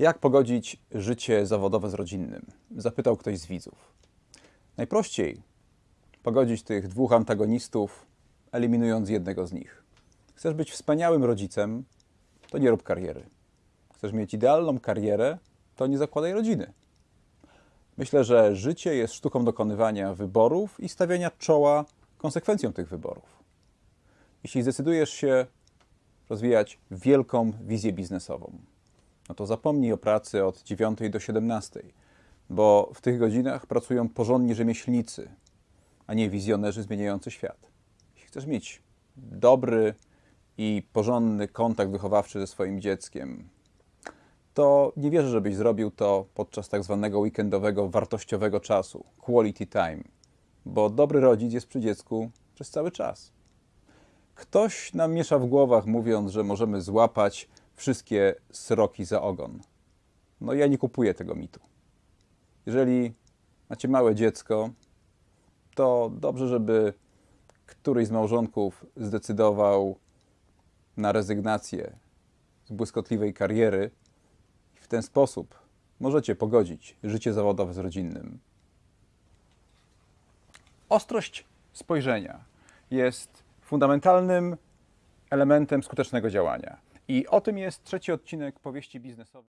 Jak pogodzić życie zawodowe z rodzinnym? Zapytał ktoś z widzów. Najprościej pogodzić tych dwóch antagonistów, eliminując jednego z nich. Chcesz być wspaniałym rodzicem, to nie rób kariery. Chcesz mieć idealną karierę, to nie zakładaj rodziny. Myślę, że życie jest sztuką dokonywania wyborów i stawiania czoła konsekwencjom tych wyborów. Jeśli zdecydujesz się rozwijać wielką wizję biznesową, no to zapomnij o pracy od 9 do 17, bo w tych godzinach pracują porządni rzemieślnicy, a nie wizjonerzy zmieniający świat. Jeśli chcesz mieć dobry i porządny kontakt wychowawczy ze swoim dzieckiem, to nie wierzę, żebyś zrobił to podczas tak zwanego weekendowego, wartościowego czasu, quality time, bo dobry rodzic jest przy dziecku przez cały czas. Ktoś nam miesza w głowach, mówiąc, że możemy złapać wszystkie sroki za ogon. No ja nie kupuję tego mitu. Jeżeli macie małe dziecko, to dobrze, żeby któryś z małżonków zdecydował na rezygnację z błyskotliwej kariery w ten sposób możecie pogodzić życie zawodowe z rodzinnym. Ostrość spojrzenia jest fundamentalnym elementem skutecznego działania. I o tym jest trzeci odcinek powieści biznesowej.